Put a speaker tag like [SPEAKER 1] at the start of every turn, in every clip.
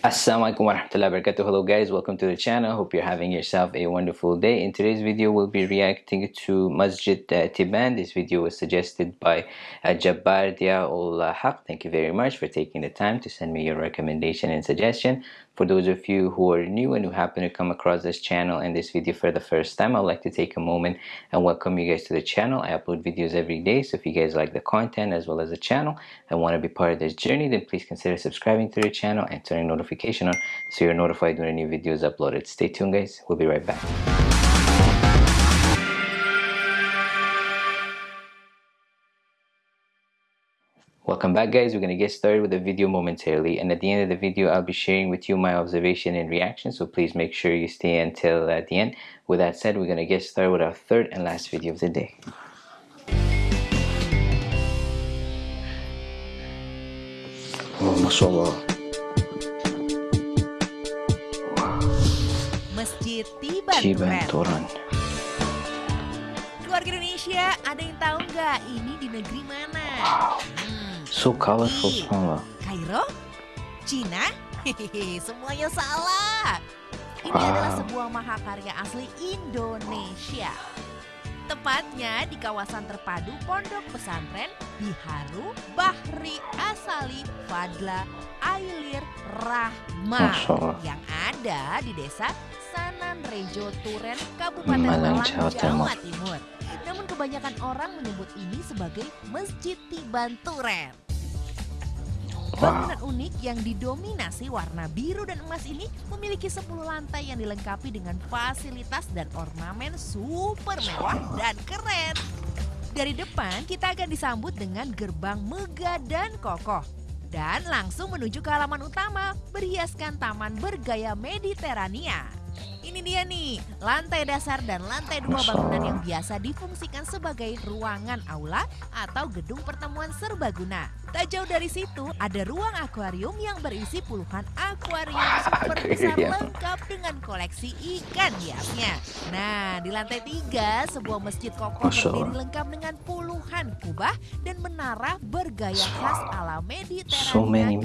[SPEAKER 1] Assalamualaikum warahmatullahi wabarakatuh. Hello guys, welcome to the channel. Hope you're having yourself a wonderful day. In today's video, we'll be reacting to Masjid uh, Tiban. This video was suggested by uh, Jabbar Dia Haq. Thank you very much for taking the time to send me your recommendation and suggestion. For those of you who are new and who happen to come across this channel and this video for the first time, I'd like to take a moment and welcome you guys to the channel. I upload videos every day, so if you guys like the content as well as the channel and want to be part of this journey, then please consider subscribing to the channel and turning notification on so you're notified when a new video is uploaded. Stay tuned guys, we'll be right back. Welcome back guys, we're going to get started with the video momentarily and at the end of the video I'll be sharing with you my observation and reaction so please make sure you stay until at the end. With that said, we're going to get started with our third and last video of the day.
[SPEAKER 2] Oh, Masya
[SPEAKER 3] Masjid Tiban
[SPEAKER 1] Cibanturan.
[SPEAKER 3] Keluarga Indonesia, ada yang tahu nggak ini di negeri mana?
[SPEAKER 1] Wow, So colorful
[SPEAKER 3] Turki,
[SPEAKER 1] subhanallah.
[SPEAKER 3] Kairo? Cina? Hehehe, semuanya salah. Ini
[SPEAKER 1] Wow.
[SPEAKER 3] adalah sebuah mahakarya asli Indonesia. Tepatnya di kawasan terpadu Pondok Pesantren Biharu Bahri Asali Fadla Ailir Rahma yang ada di desa Sananrejo Turen Kabupaten
[SPEAKER 1] Malang, Jawa
[SPEAKER 3] Jawa,
[SPEAKER 1] Timur.
[SPEAKER 3] Timur. Namun kebanyakan orang menyebut ini sebagai Masjid Tiban Turen.
[SPEAKER 1] Wow,
[SPEAKER 3] Bangunan unik yang didominasi warna biru dan emas ini memiliki 10 lantai yang dilengkapi dengan fasilitas dan ornamen super mewah dan keren. Dari depan kita akan disambut dengan gerbang megah dan kokoh. Dan langsung menuju ke halaman utama berhiaskan taman bergaya Mediterania. Ini dia nih, lantai dasar dan lantai dua bangunan yang biasa difungsikan sebagai ruangan aula atau gedung pertemuan serbaguna. Tak jauh dari situ ada ruang akuarium yang berisi puluhan akuarium super besar
[SPEAKER 1] Akuarium.
[SPEAKER 3] lengkap dengan koleksi ikan hiasnya. Nah, di lantai tiga sebuah masjid kokoh berdiri lengkap dengan puluhan kubah dan menara bergaya khas ala Mediterania
[SPEAKER 1] So
[SPEAKER 3] yang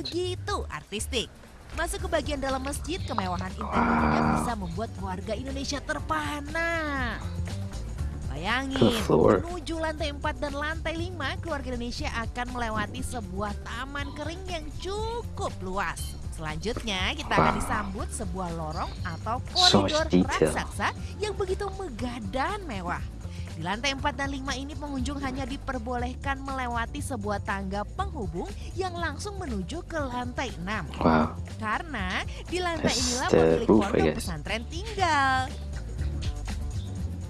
[SPEAKER 3] begitu artistik. Masuk ke bagian dalam masjid, kemewahan interiornya bisa membuat warga Indonesia terpana. Bayangin, menuju lantai 4 dan lantai 5, keluarga Indonesia akan melewati sebuah taman kering yang cukup luas. Selanjutnya, kita akan disambut sebuah lorong atau koridor raksasa yang begitu megah dan mewah. Di lantai 4 dan 5 ini pengunjung hanya diperbolehkan melewati sebuah tangga penghubung yang langsung menuju ke lantai 6.
[SPEAKER 1] wow.
[SPEAKER 3] Karena di lantai
[SPEAKER 1] That's
[SPEAKER 3] inilah pemilik pondok pesantren tinggal.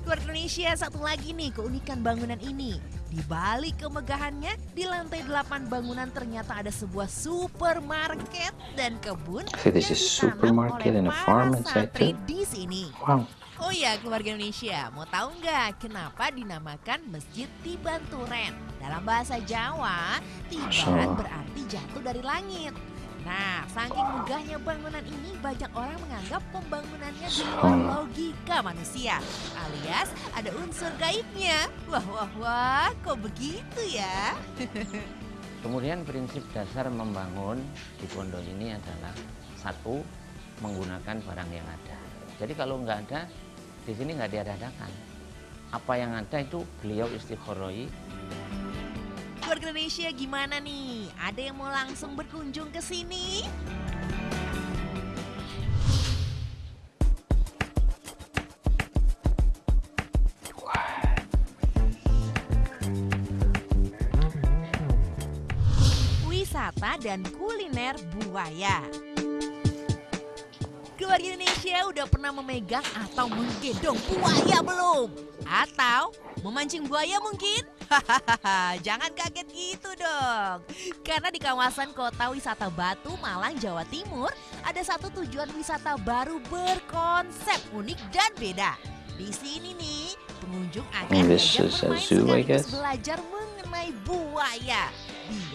[SPEAKER 3] Keluarga Indonesia satu lagi nih keunikan bangunan ini. Di balik kemegahannya, di lantai 8 bangunan ternyata ada sebuah supermarket dan kebun yang
[SPEAKER 1] a
[SPEAKER 3] ditanam
[SPEAKER 1] supermarket
[SPEAKER 3] oleh
[SPEAKER 1] and a
[SPEAKER 3] para
[SPEAKER 1] farm inside
[SPEAKER 3] santri
[SPEAKER 1] too?
[SPEAKER 3] di sini.
[SPEAKER 1] Wow,
[SPEAKER 3] Oh ya keluarga Indonesia, mau tahu nggak kenapa dinamakan Masjid Tiban Turen? Dalam bahasa Jawa, Tiban berarti jatuh dari langit. Nah, saking megahnya bangunan ini banyak orang menganggap pembangunannya di luar logika manusia. Alias ada unsur gaibnya. Wah, wah, wah, kok begitu ya?
[SPEAKER 4] Kemudian prinsip dasar membangun di pondok ini adalah satu menggunakan barang yang ada. Jadi kalau nggak ada di sini nggak diadakan. Apa yang ada itu beliau istikharoi
[SPEAKER 3] Keluarga Indonesia gimana nih? Ada yang mau langsung berkunjung ke sini? Wisata dan kuliner buaya. Keluarga Indonesia udah pernah memegang atau menggendong buaya belum? Atau memancing buaya mungkin? Hahaha, jangan kaget gitu dong. Karena di kawasan kota wisata Batu, Malang, Jawa Timur, ada satu tujuan wisata baru berkonsep unik dan beda. Di sini nih, pengunjung akan diajak bermain sekaligus belajar mengenai buaya.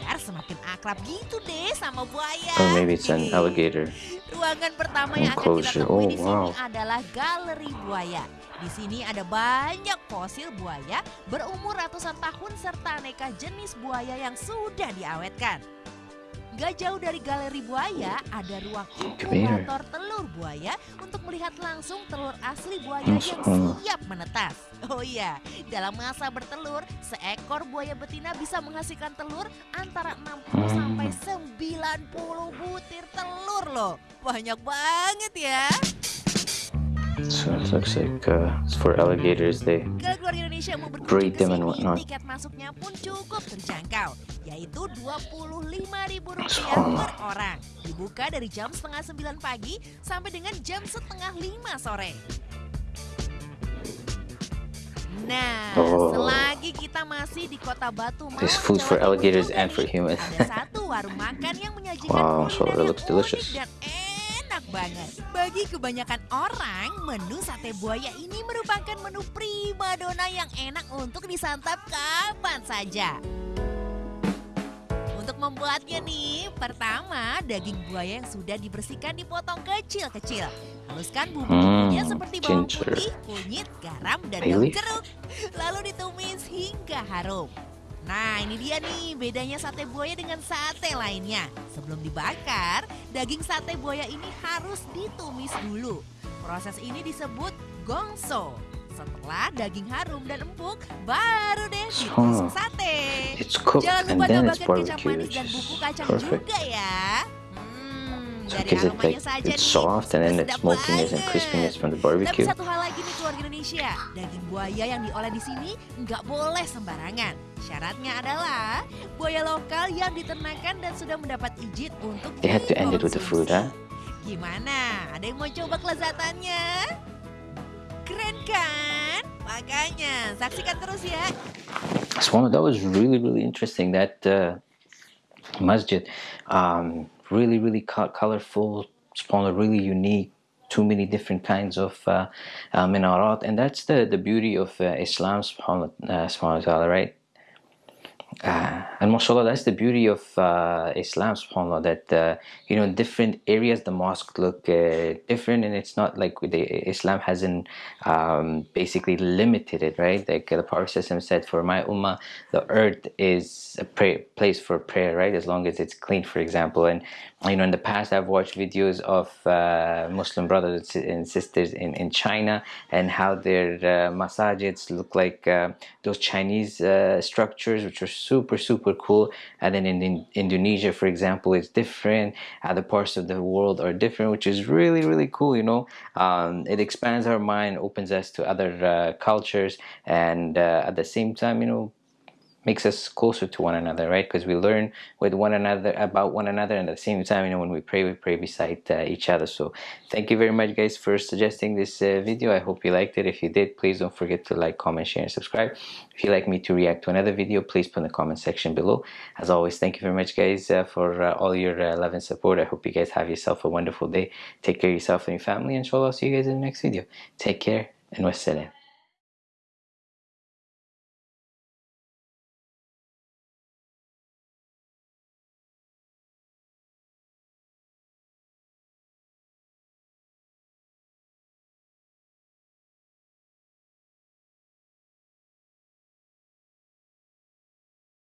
[SPEAKER 3] Biar semakin akrab gitu deh sama buaya.
[SPEAKER 1] or maybe it's an alligator.
[SPEAKER 3] Ruangan pertama yang akan kita temui
[SPEAKER 1] Oh,
[SPEAKER 3] di sini
[SPEAKER 1] wow.
[SPEAKER 3] adalah galeri buaya. Di sini ada banyak fosil buaya berumur ratusan tahun serta aneka jenis buaya yang sudah diawetkan. Gak jauh dari galeri buaya ada ruang inkubator telur buaya untuk melihat langsung telur asli buaya yang siap menetas. Oh iya, dalam masa bertelur, seekor buaya betina bisa menghasilkan telur antara 60
[SPEAKER 1] Hmm.
[SPEAKER 3] sampai 90 butir telur loh. Banyak banget ya.
[SPEAKER 1] So it looks like uh, it's for alligators. They Breed them and whatnot.
[SPEAKER 3] tiket masuknya pun cukup terjangkau, yaitu Rp25.000
[SPEAKER 1] Subhanallah.
[SPEAKER 3] per orang. Dibuka dari jam setengah sembilan pagi sampai dengan jam setengah lima sore. Nah,
[SPEAKER 1] Oh.
[SPEAKER 3] selagi kita masih di kota Batu
[SPEAKER 1] There's food for alligators and for humans.
[SPEAKER 3] Ada satu warung makan yang menyajikan
[SPEAKER 1] Wow, so it looks delicious.
[SPEAKER 3] dan enak banget. Bagi kebanyakan orang, menu sate buaya ini merupakan menu primadona yang enak untuk disantap kapan saja. Untuk membuatnya nih, pertama daging buaya yang sudah dibersihkan dipotong kecil-kecil. Haluskan bumbu-bumbunya
[SPEAKER 1] Hmm,
[SPEAKER 3] seperti bawang
[SPEAKER 1] ginger.
[SPEAKER 3] putih, kunyit, garam, dan daun jeruk. Lalu ditumis hingga harum. Nah ini dia nih bedanya sate buaya dengan sate lainnya. Sebelum dibakar, daging sate buaya ini harus ditumis dulu. Proses ini disebut gongso. Setelah daging harum dan empuk, baru deh ditusuk sate.
[SPEAKER 1] it's cooked
[SPEAKER 3] Jangan lupa tambahkan kecap manis dan bumbu kacang
[SPEAKER 1] perfect.
[SPEAKER 3] juga ya. Hmm,
[SPEAKER 1] So
[SPEAKER 3] dari
[SPEAKER 1] because it
[SPEAKER 3] aromanya
[SPEAKER 1] like
[SPEAKER 3] saja
[SPEAKER 1] it's soft and then the smokiness and crispiness from the
[SPEAKER 3] Tapi
[SPEAKER 1] barbecue.
[SPEAKER 3] satu hal lagi nih keluarga Indonesia, daging buaya yang diolah di sini nggak boleh sembarangan. Syaratnya adalah buaya lokal yang diternakan dan sudah mendapat izin untuk
[SPEAKER 1] They had to end it with the food, huh?
[SPEAKER 3] Gimana? Ada yang mau coba kelezatannya? Keren kan? Makanya saksikan terus ya.
[SPEAKER 1] Swallow, that was really, really interesting. That uh, masjid, um, really, really co- colorful, Swallow, really unique. Too many different kinds of uh, uh, minarat, and that's the the beauty of uh, Islam, subhanallah, uh, right? Uh, and mashallah, that's the beauty of uh, Islam, subhanAllah, that, uh, you know, different areas, the mosque look uh, different, and it's not like the Islam hasn't um, basically limited it, right? Like the Prophet said, for my ummah, the earth is a place for prayer, right? As long as it's clean, for example. And, you know, in the past, I've watched videos of uh, Muslim brothers and sisters in, in China and how their uh, masajids look like uh, those Chinese structures, which are super, super cool. And then in, in Indonesia, for example, it's different. Other parts of the world are different, which is really, really cool, you know. Um, it expands our mind, opens us to other uh, cultures, and uh, at the same time, you know, makes us closer to one another, right? Because we learn with one another about one another, and at the same time, you know, when we pray, we pray beside uh, each other. So, thank you very much, guys, for suggesting this uh, video. I hope you liked it. If you did, please don't forget to like, comment, share, and subscribe. If you'd like me to react to another video, please put in the comment section below. As always, thank you very much, guys, uh, for uh, all your uh, love and support. I hope you guys have yourself a wonderful day. Take care of yourself and your family. Inshallah, I'll see you guys in the next video. Take care and wassalam.